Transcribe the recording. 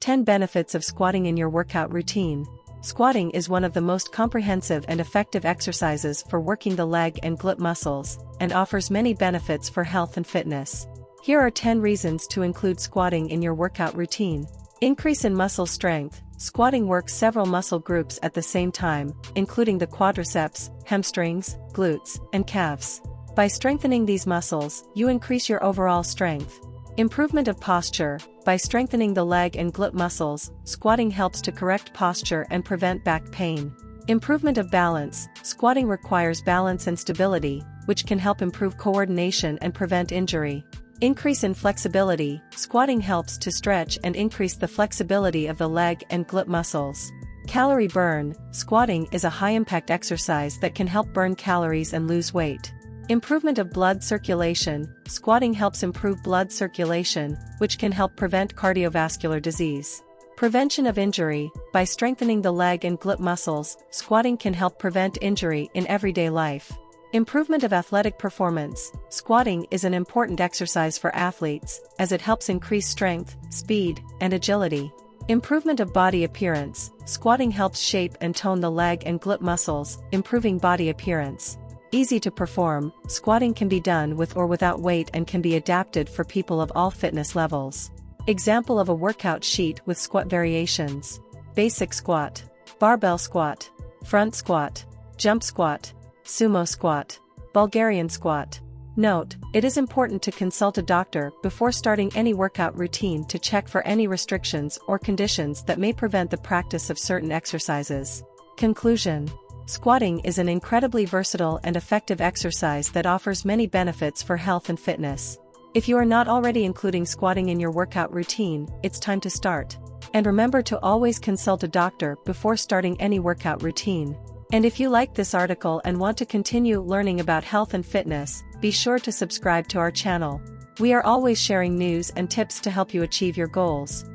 10 Benefits of Squatting in Your Workout Routine Squatting is one of the most comprehensive and effective exercises for working the leg and glute muscles, and offers many benefits for health and fitness. Here are 10 reasons to include squatting in your workout routine. Increase in muscle strength. Squatting works several muscle groups at the same time, including the quadriceps, hamstrings, glutes, and calves. By strengthening these muscles, you increase your overall strength. Improvement of posture. By strengthening the leg and glute muscles, squatting helps to correct posture and prevent back pain. Improvement of balance. Squatting requires balance and stability, which can help improve coordination and prevent injury. Increase in flexibility. Squatting helps to stretch and increase the flexibility of the leg and glute muscles. Calorie burn. Squatting is a high-impact exercise that can help burn calories and lose weight. Improvement of blood circulation, squatting helps improve blood circulation, which can help prevent cardiovascular disease. Prevention of injury, by strengthening the leg and glute muscles, squatting can help prevent injury in everyday life. Improvement of athletic performance, squatting is an important exercise for athletes, as it helps increase strength, speed, and agility. Improvement of body appearance, squatting helps shape and tone the leg and glute muscles, improving body appearance. Easy to perform, squatting can be done with or without weight and can be adapted for people of all fitness levels. Example of a workout sheet with squat variations. Basic squat. Barbell squat. Front squat. Jump squat. Sumo squat. Bulgarian squat. Note, it is important to consult a doctor before starting any workout routine to check for any restrictions or conditions that may prevent the practice of certain exercises. Conclusion Squatting is an incredibly versatile and effective exercise that offers many benefits for health and fitness. If you are not already including squatting in your workout routine, it's time to start. And remember to always consult a doctor before starting any workout routine. And if you like this article and want to continue learning about health and fitness, be sure to subscribe to our channel. We are always sharing news and tips to help you achieve your goals.